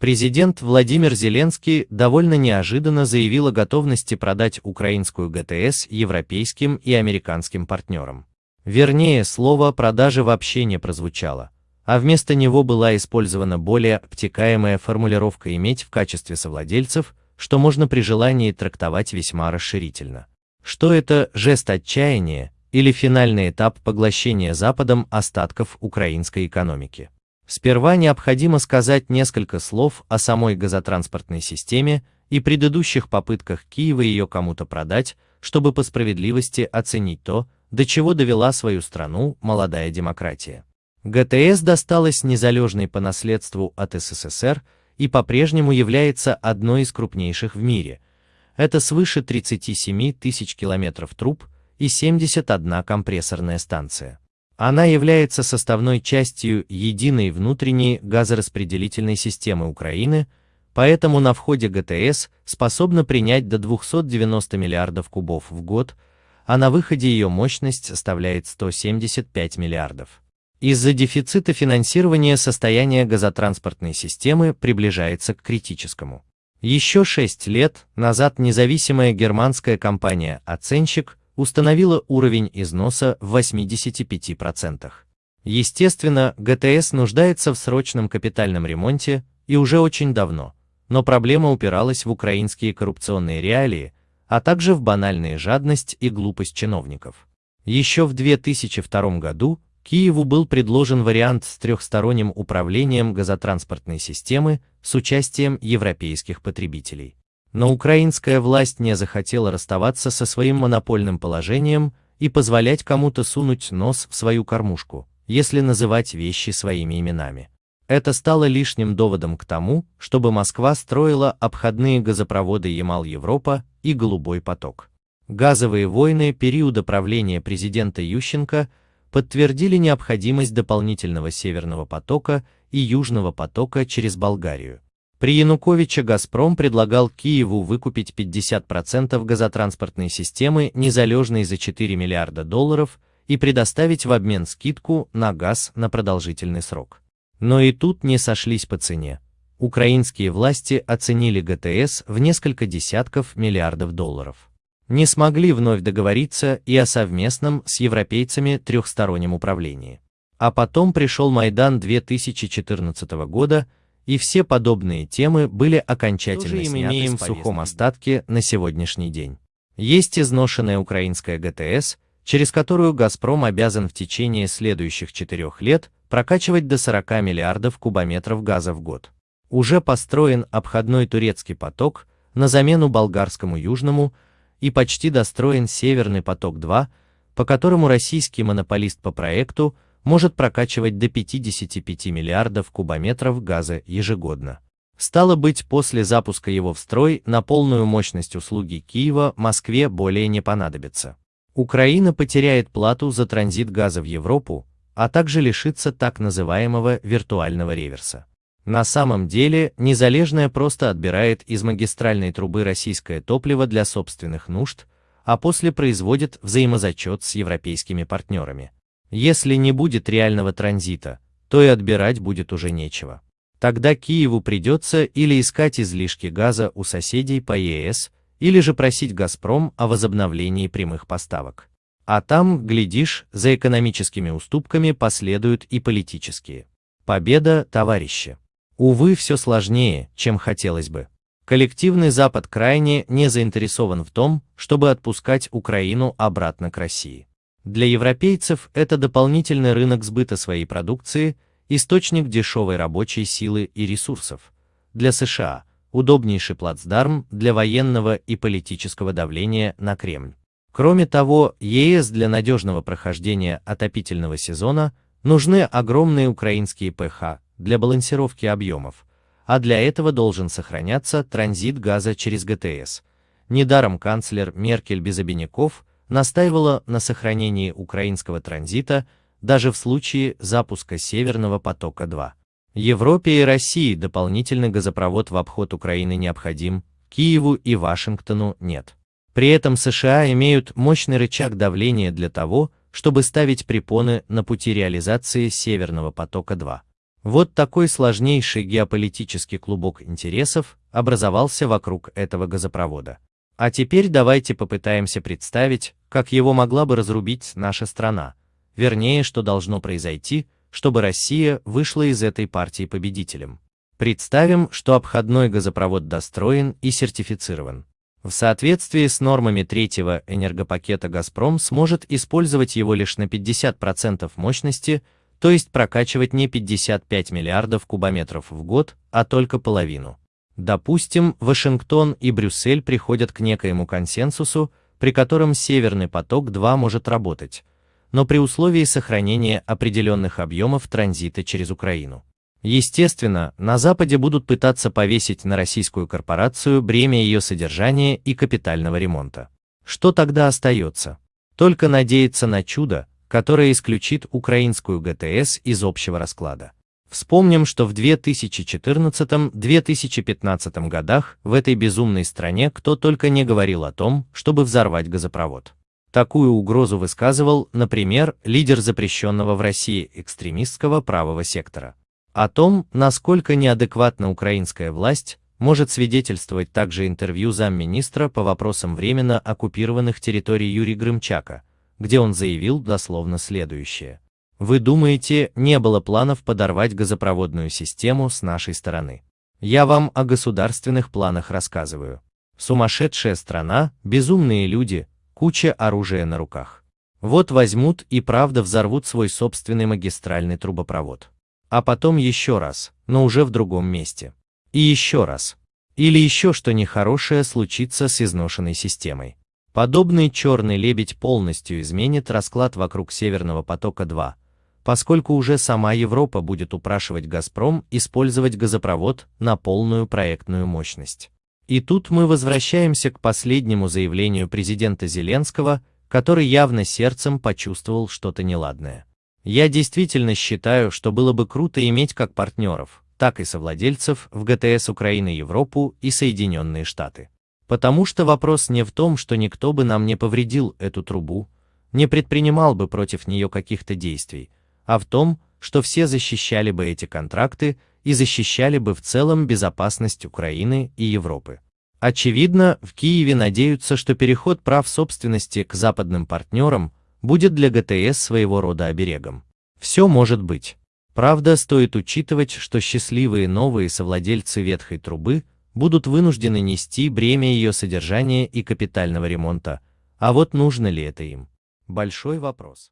Президент Владимир Зеленский довольно неожиданно заявил о готовности продать украинскую ГТС европейским и американским партнерам. Вернее, слово «продажи» вообще не прозвучало, а вместо него была использована более обтекаемая формулировка «иметь в качестве совладельцев», что можно при желании трактовать весьма расширительно. Что это жест отчаяния или финальный этап поглощения Западом остатков украинской экономики? Сперва необходимо сказать несколько слов о самой газотранспортной системе и предыдущих попытках Киева ее кому-то продать, чтобы по справедливости оценить то, до чего довела свою страну молодая демократия. ГТС досталась незалежной по наследству от СССР и по-прежнему является одной из крупнейших в мире. Это свыше 37 тысяч километров труб и 71 компрессорная станция. Она является составной частью единой внутренней газораспределительной системы Украины, поэтому на входе ГТС способна принять до 290 миллиардов кубов в год, а на выходе ее мощность составляет 175 миллиардов. Из-за дефицита финансирования состояние газотранспортной системы приближается к критическому. Еще шесть лет назад независимая германская компания «Оценщик» установила уровень износа в 85%. Естественно, ГТС нуждается в срочном капитальном ремонте и уже очень давно, но проблема упиралась в украинские коррупционные реалии, а также в банальную жадность и глупость чиновников. Еще в 2002 году Киеву был предложен вариант с трехсторонним управлением газотранспортной системы с участием европейских потребителей. Но украинская власть не захотела расставаться со своим монопольным положением и позволять кому-то сунуть нос в свою кормушку, если называть вещи своими именами. Это стало лишним доводом к тому, чтобы Москва строила обходные газопроводы Ямал-Европа и Голубой поток. Газовые войны периода правления президента Ющенко подтвердили необходимость дополнительного Северного потока и Южного потока через Болгарию. При Януковиче «Газпром» предлагал Киеву выкупить 50% газотранспортной системы незалежной за 4 миллиарда долларов и предоставить в обмен скидку на газ на продолжительный срок. Но и тут не сошлись по цене. Украинские власти оценили ГТС в несколько десятков миллиардов долларов. Не смогли вновь договориться и о совместном с европейцами трехстороннем управлении. А потом пришел Майдан 2014 года, и все подобные темы были окончательно сняты имеем в сухом остатке на сегодняшний день. Есть изношенная украинская ГТС, через которую «Газпром» обязан в течение следующих четырех лет прокачивать до 40 миллиардов кубометров газа в год. Уже построен обходной турецкий поток на замену болгарскому южному и почти достроен Северный поток-2, по которому российский монополист по проекту – может прокачивать до 55 миллиардов кубометров газа ежегодно. Стало быть, после запуска его в строй на полную мощность услуги Киева Москве более не понадобится. Украина потеряет плату за транзит газа в Европу, а также лишится так называемого виртуального реверса. На самом деле, Незалежная просто отбирает из магистральной трубы российское топливо для собственных нужд, а после производит взаимозачет с европейскими партнерами. Если не будет реального транзита, то и отбирать будет уже нечего. Тогда Киеву придется или искать излишки газа у соседей по ЕС, или же просить «Газпром» о возобновлении прямых поставок. А там, глядишь, за экономическими уступками последуют и политические. Победа, товарищи. Увы, все сложнее, чем хотелось бы. Коллективный Запад крайне не заинтересован в том, чтобы отпускать Украину обратно к России. Для европейцев это дополнительный рынок сбыта своей продукции, источник дешевой рабочей силы и ресурсов. Для США удобнейший плацдарм для военного и политического давления на Кремль. Кроме того, ЕС для надежного прохождения отопительного сезона нужны огромные украинские ПХ для балансировки объемов, а для этого должен сохраняться транзит газа через ГТС. Недаром канцлер Меркель без обиняков настаивала на сохранении украинского транзита даже в случае запуска Северного потока-2. Европе и России дополнительный газопровод в обход Украины необходим, Киеву и Вашингтону нет. При этом США имеют мощный рычаг давления для того, чтобы ставить препоны на пути реализации Северного потока-2. Вот такой сложнейший геополитический клубок интересов образовался вокруг этого газопровода. А теперь давайте попытаемся представить, как его могла бы разрубить наша страна, вернее, что должно произойти, чтобы Россия вышла из этой партии победителем. Представим, что обходной газопровод достроен и сертифицирован. В соответствии с нормами третьего энергопакета «Газпром» сможет использовать его лишь на 50% мощности, то есть прокачивать не 55 миллиардов кубометров в год, а только половину. Допустим, Вашингтон и Брюссель приходят к некоему консенсусу, при котором Северный поток-2 может работать, но при условии сохранения определенных объемов транзита через Украину. Естественно, на Западе будут пытаться повесить на российскую корпорацию бремя ее содержания и капитального ремонта. Что тогда остается? Только надеяться на чудо, которое исключит украинскую ГТС из общего расклада. Вспомним, что в 2014-2015 годах в этой безумной стране кто только не говорил о том, чтобы взорвать газопровод. Такую угрозу высказывал, например, лидер запрещенного в России экстремистского правого сектора. О том, насколько неадекватна украинская власть, может свидетельствовать также интервью замминистра по вопросам временно оккупированных территорий Юрия Грымчака, где он заявил дословно следующее. Вы думаете, не было планов подорвать газопроводную систему с нашей стороны? Я вам о государственных планах рассказываю. Сумасшедшая страна, безумные люди, куча оружия на руках. Вот возьмут и правда взорвут свой собственный магистральный трубопровод. А потом еще раз, но уже в другом месте. И еще раз. Или еще что нехорошее случится с изношенной системой. Подобный черный лебедь полностью изменит расклад вокруг Северного потока-2, поскольку уже сама Европа будет упрашивать «Газпром» использовать газопровод на полную проектную мощность. И тут мы возвращаемся к последнему заявлению президента Зеленского, который явно сердцем почувствовал что-то неладное. Я действительно считаю, что было бы круто иметь как партнеров, так и совладельцев в ГТС Украины Европу и Соединенные Штаты. Потому что вопрос не в том, что никто бы нам не повредил эту трубу, не предпринимал бы против нее каких-то действий, а в том, что все защищали бы эти контракты и защищали бы в целом безопасность Украины и Европы. Очевидно, в Киеве надеются, что переход прав собственности к западным партнерам будет для ГТС своего рода оберегом. Все может быть. Правда, стоит учитывать, что счастливые новые совладельцы ветхой трубы будут вынуждены нести бремя ее содержания и капитального ремонта, а вот нужно ли это им? Большой вопрос.